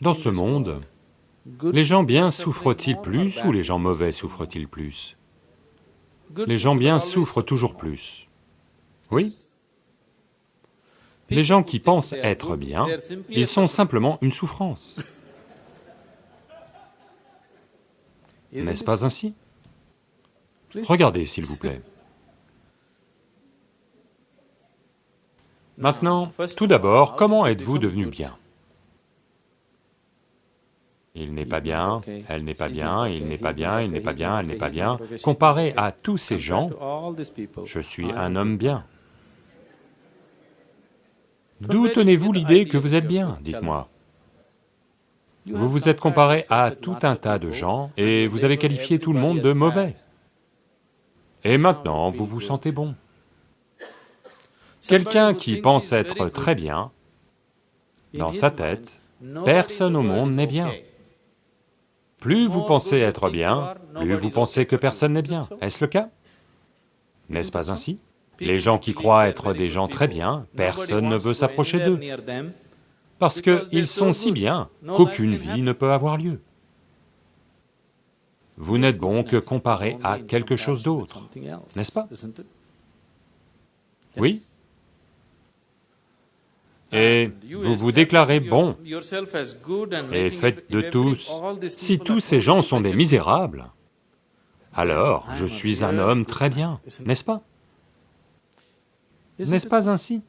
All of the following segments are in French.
Dans ce monde, les gens bien souffrent-ils plus ou les gens mauvais souffrent-ils plus? Les gens bien souffrent toujours plus. Oui Les gens qui pensent être bien, ils sont simplement une souffrance. N'est-ce pas ainsi? Regardez, s'il vous plaît. Maintenant, tout d'abord, comment êtes-vous devenu bien? Il n'est pas bien, elle n'est pas bien, il n'est pas bien, il n'est pas bien, elle n'est pas bien. Comparé à tous ces gens, je suis un homme bien. D'où tenez-vous l'idée que vous êtes bien, dites-moi Vous vous êtes comparé à tout un tas de gens et vous avez qualifié tout le monde de mauvais. Et maintenant, vous vous sentez bon. Quelqu'un qui pense être très bien, dans sa tête, personne au monde n'est bien. Plus vous pensez être bien, plus vous pensez que personne n'est bien, est-ce le cas? N'est-ce pas ainsi? Les gens qui croient être des gens très bien, personne ne veut s'approcher d'eux, parce qu'ils sont si bien qu'aucune vie ne peut avoir lieu. Vous n'êtes bon que comparé à quelque chose d'autre, n'est-ce pas? Oui et vous vous déclarez bon, et faites de tous, si tous ces gens sont des misérables, alors je suis un homme très bien, n'est-ce pas? N'est-ce pas ainsi?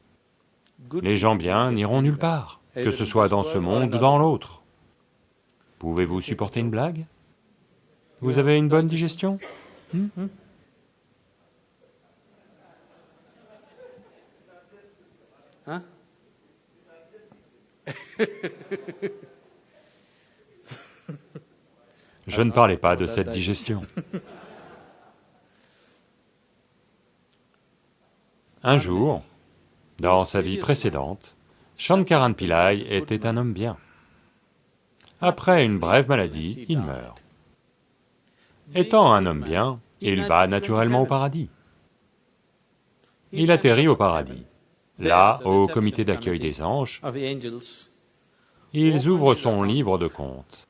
Les gens bien n'iront nulle part, que ce soit dans ce monde ou dans l'autre. Pouvez-vous supporter une blague? Vous avez une bonne digestion? Hmm? Hein? Je ne parlais pas de cette digestion. Un jour, dans sa vie précédente, Shankaran Pillai était un homme bien. Après une brève maladie, il meurt. Étant un homme bien, il va naturellement au paradis. Il atterrit au paradis. Là, au comité d'accueil des anges, ils ouvrent son livre de comptes.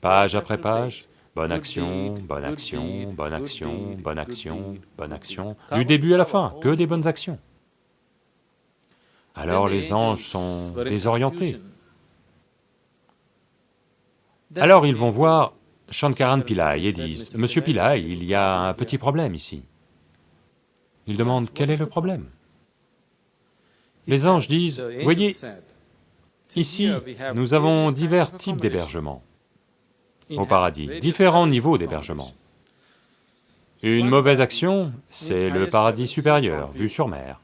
Page après page, bonne action, bonne action, bonne action, bonne action, bonne action, du début à la fin, que des bonnes actions. Alors les anges sont désorientés. Alors ils vont voir Shankaran Pillai et disent, « Monsieur Pillai, il y a un petit problème ici. » Ils demandent, « Quel est le problème ?» Les anges disent, « Voyez, Ici, nous avons divers types d'hébergements au paradis, différents niveaux d'hébergement. Une mauvaise action, c'est le paradis supérieur, vue sur mer.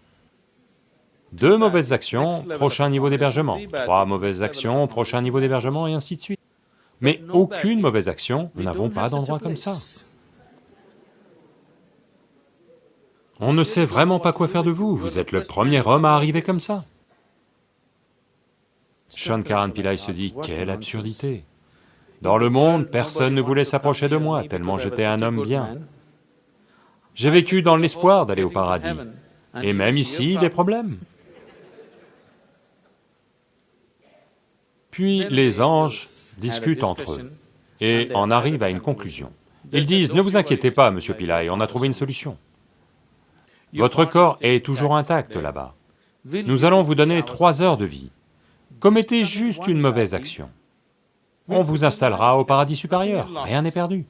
Deux mauvaises actions, prochain niveau d'hébergement, trois mauvaises actions, prochain niveau d'hébergement, et ainsi de suite. Mais aucune mauvaise action, nous n'avons pas d'endroit comme ça. On ne sait vraiment pas quoi faire de vous, vous êtes le premier homme à arriver comme ça. Shankaran Pillai se dit, quelle absurdité Dans le monde, personne ne voulait s'approcher de moi, tellement j'étais un homme bien. J'ai vécu dans l'espoir d'aller au paradis, et même ici, des problèmes. Puis les anges discutent entre eux et en arrivent à une conclusion. Ils disent, ne vous inquiétez pas, monsieur Pillai, on a trouvé une solution. Votre corps est toujours intact là-bas. Nous allons vous donner trois heures de vie. Commettez juste une mauvaise action. On vous installera au paradis supérieur, rien n'est perdu.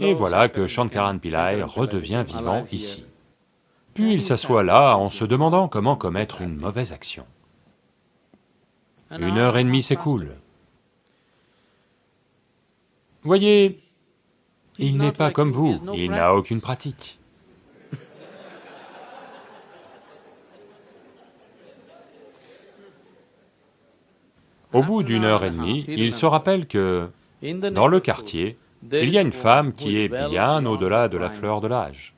Et voilà que Shankaran Pillai redevient vivant ici. Puis il s'assoit là en se demandant comment commettre une mauvaise action. Une heure et demie s'écoule. Voyez, il n'est pas comme vous, il n'a aucune pratique. Au bout d'une heure et demie, il se rappelle que dans le quartier, il y a une femme qui est bien au-delà de la fleur de l'âge,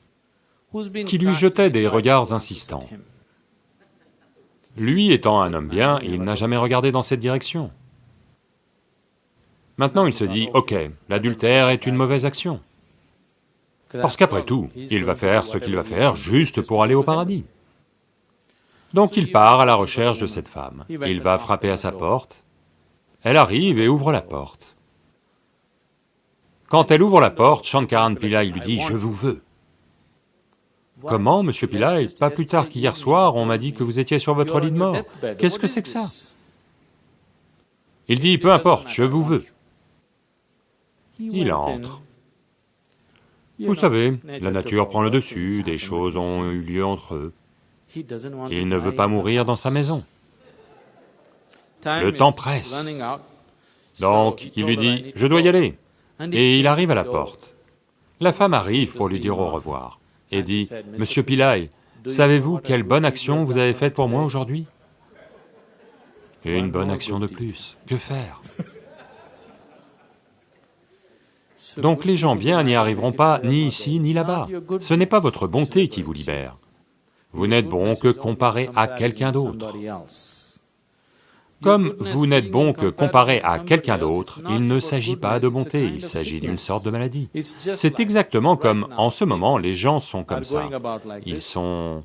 qui lui jetait des regards insistants. Lui étant un homme bien, il n'a jamais regardé dans cette direction. Maintenant il se dit, ok, l'adultère est une mauvaise action. Parce qu'après tout, il va faire ce qu'il va faire juste pour aller au paradis. Donc il part à la recherche de cette femme, il va frapper à sa porte, elle arrive et ouvre la porte. Quand elle ouvre la porte, Shankaran Pillai lui dit « je vous veux ». Comment, monsieur Pillai? Pas plus tard qu'hier soir, on m'a dit que vous étiez sur votre lit de mort. Qu'est-ce que c'est que ça? Il dit, peu importe, je vous veux. Il entre. Vous savez, la nature prend le dessus, des choses ont eu lieu entre eux. Il ne veut pas mourir dans sa maison. Le temps presse. Donc, il lui dit, je dois y aller. Et il arrive à la porte. La femme arrive pour lui dire au revoir et dit, « Monsieur Pillai, savez-vous quelle bonne action vous avez faite pour moi aujourd'hui » Une bonne action de plus, que faire? Donc les gens bien n'y arriveront pas, ni ici, ni là-bas. Ce n'est pas votre bonté qui vous libère. Vous n'êtes bon que comparé à quelqu'un d'autre. Comme vous n'êtes bon que comparé à quelqu'un d'autre, il ne s'agit pas de bonté, il s'agit d'une sorte de maladie. C'est exactement comme en ce moment, les gens sont comme ça. Ils sont...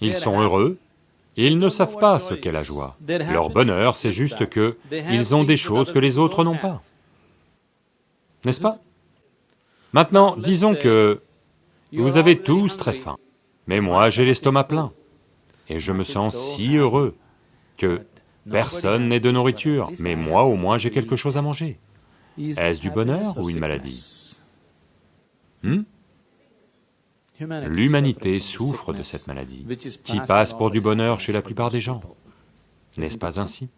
Ils sont heureux, ils ne savent pas ce qu'est la joie. Leur bonheur, c'est juste que ils ont des choses que les autres n'ont pas. N'est-ce pas? Maintenant, disons que vous avez tous très faim, mais moi j'ai l'estomac plein, et je me sens si heureux que personne n'ait de nourriture, mais moi au moins j'ai quelque chose à manger. Est-ce du bonheur ou une maladie? Hmm? L'humanité souffre de cette maladie, qui passe pour du bonheur chez la plupart des gens. N'est-ce pas ainsi?